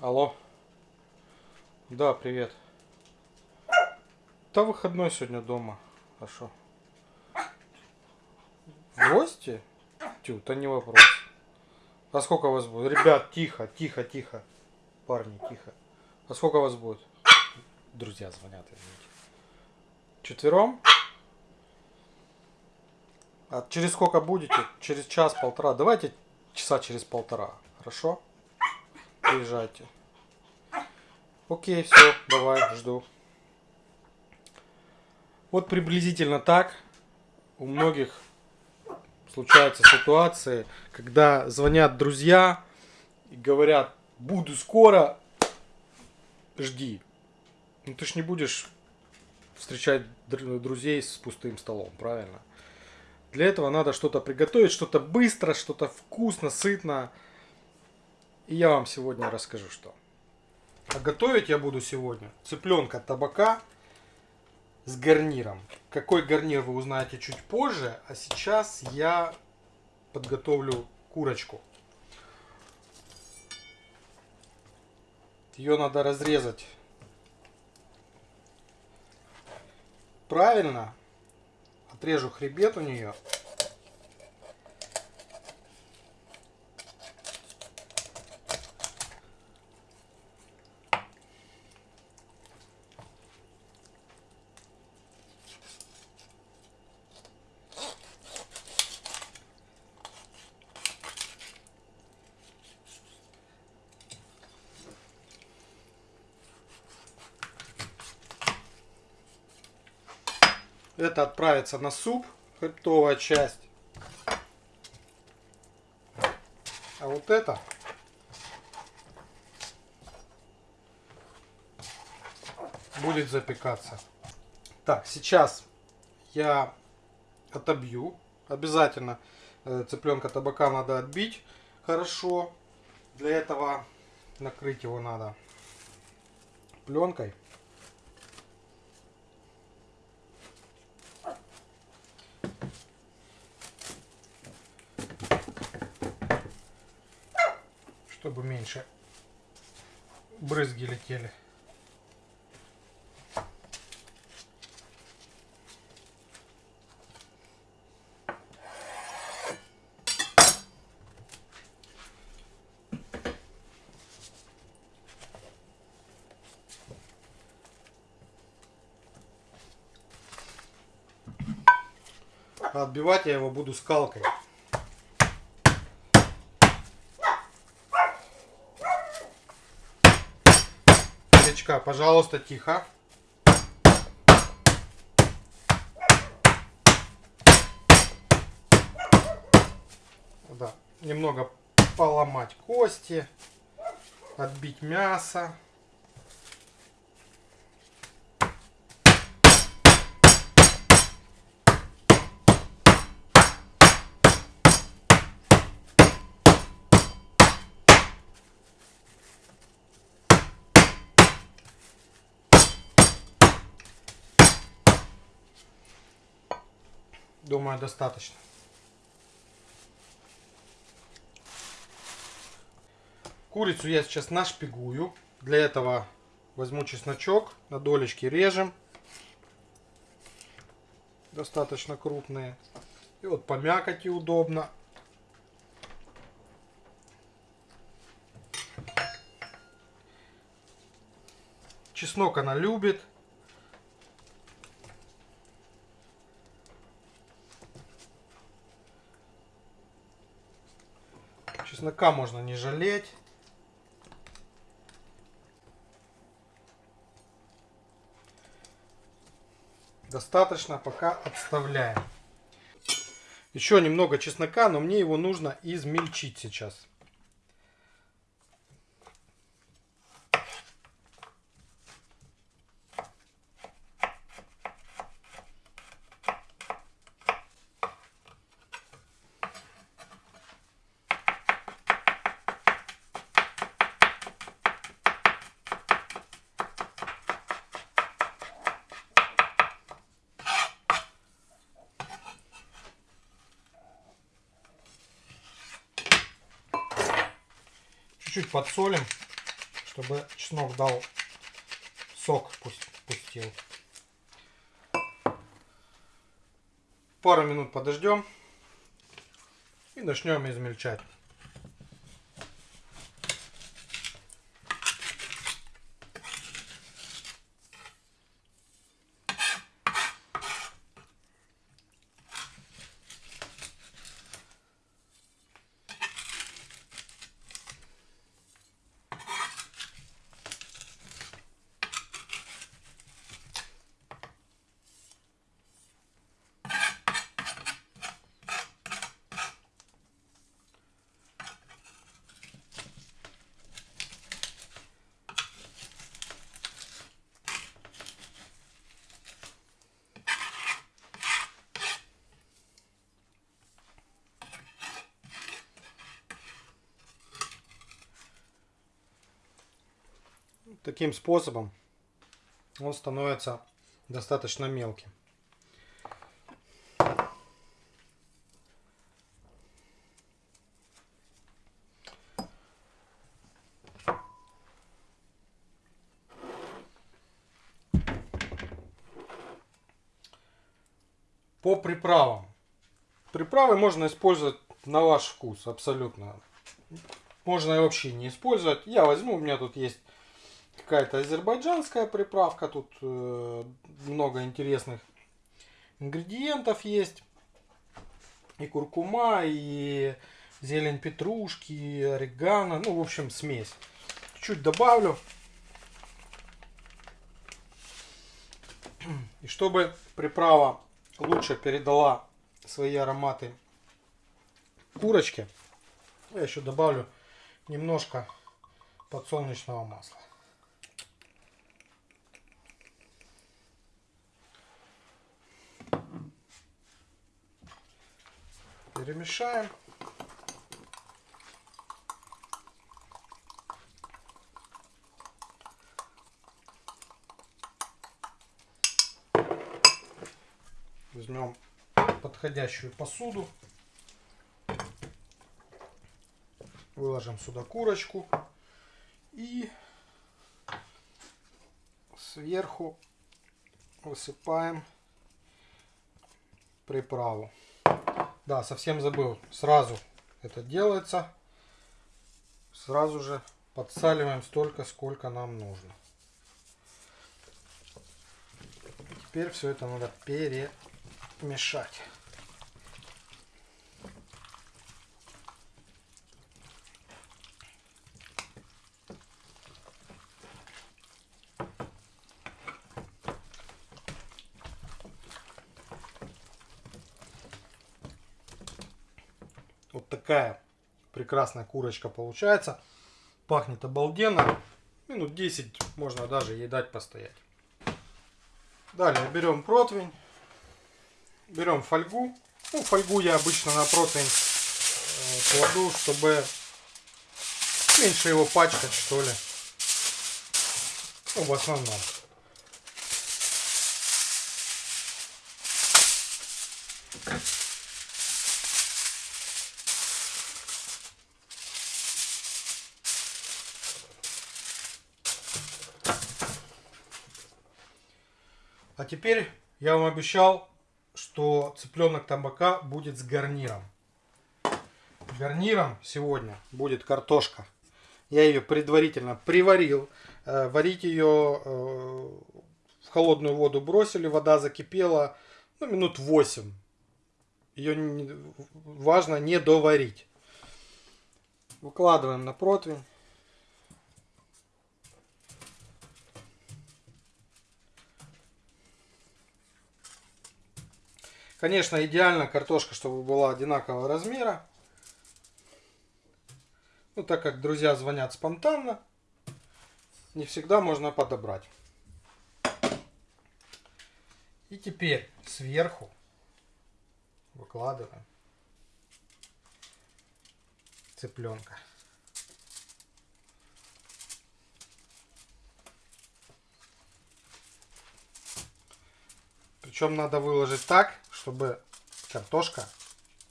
Алло. Да, привет. Да выходной сегодня дома. А шо? В гости? Тю, то не вопрос. А сколько вас будет? Ребят, тихо, тихо, тихо. Парни, тихо. А сколько вас будет? Друзья звонят, извините. Четвером? А через сколько будете? Через час-полтора. Давайте часа через полтора. Хорошо? Приезжайте. Окей, все, давай, жду. Вот приблизительно так у многих случаются ситуации, когда звонят друзья и говорят, буду скоро, жди. Ну ты ж не будешь встречать друзей с пустым столом, правильно? Для этого надо что-то приготовить, что-то быстро, что-то вкусно, сытно. И я вам сегодня расскажу, что. А готовить я буду сегодня цыпленка табака с гарниром. Какой гарнир вы узнаете чуть позже, а сейчас я подготовлю курочку. Ее надо разрезать правильно. Отрежу хребет у нее. Это отправится на суп, хребтовая часть. А вот это будет запекаться. Так, сейчас я отобью. Обязательно э, цыпленка табака надо отбить хорошо. Для этого накрыть его надо пленкой. Чтобы меньше брызги летели. отбивать я его буду скалкой. Девочка, пожалуйста, тихо. Да, немного поломать кости, отбить мясо. Думаю, достаточно. Курицу я сейчас нашпигую. Для этого возьму чесночок, на долечки режем. Достаточно крупные. И вот по мякоти удобно. Чеснок она любит. Чеснока можно не жалеть. Достаточно, пока отставляем. Еще немного чеснока, но мне его нужно измельчить сейчас. Чуть-чуть подсолим, чтобы чеснок дал сок пусть пустил. Пару минут подождем и начнем измельчать. Таким способом он становится достаточно мелким. По приправам. Приправы можно использовать на ваш вкус, абсолютно. Можно и вообще не использовать. Я возьму, у меня тут есть какая-то азербайджанская приправка. Тут э, много интересных ингредиентов есть. И куркума, и зелень петрушки, и орегано. Ну, в общем, смесь. Чуть добавлю. И чтобы приправа лучше передала свои ароматы курочке, я еще добавлю немножко подсолнечного масла. Перемешаем. Возьмем подходящую посуду. Выложим сюда курочку. И сверху высыпаем приправу. Да, совсем забыл. Сразу это делается. Сразу же подсаливаем столько, сколько нам нужно. Теперь все это надо перемешать. Вот такая прекрасная курочка получается. Пахнет обалденно. Минут 10 можно даже ей дать постоять. Далее берем противень. Берем фольгу. Ну, фольгу я обычно на противень э, кладу, чтобы меньше его пачкать, что ли. Ну, в основном. А теперь я вам обещал, что цыпленок табака будет с гарниром. Гарниром сегодня будет картошка. Я ее предварительно приварил. Э, варить ее э, в холодную воду бросили, вода закипела ну, минут 8. Ее важно не доварить. Выкладываем на противень. Конечно, идеально картошка, чтобы была одинакового размера. Ну, так как друзья звонят спонтанно, не всегда можно подобрать. И теперь сверху выкладываем цыпленка. Причем надо выложить так, чтобы картошка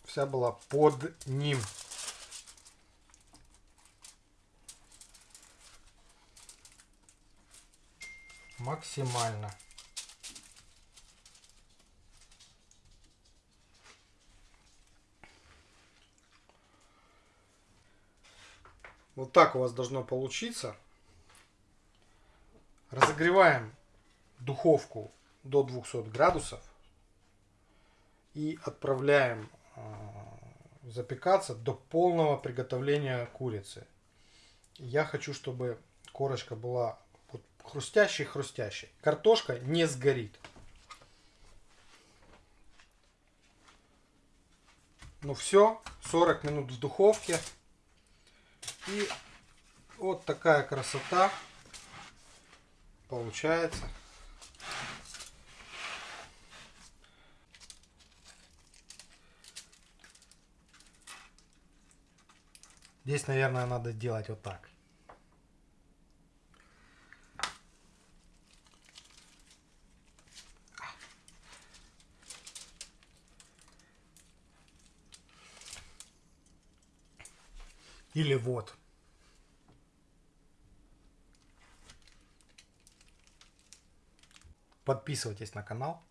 вся была под ним. максимально. Вот так у вас должно получиться. Разогреваем духовку до 200 градусов и отправляем а, запекаться до полного приготовления курицы. Я хочу, чтобы корочка была вот хрустящей-хрустящей. Картошка не сгорит. Ну все, 40 минут в духовке. И вот такая красота получается. Здесь, наверное, надо делать вот так. Или вот. Подписывайтесь на канал.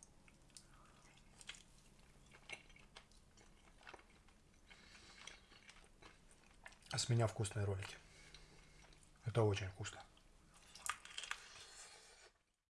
С меня вкусные ролики. Это очень вкусно.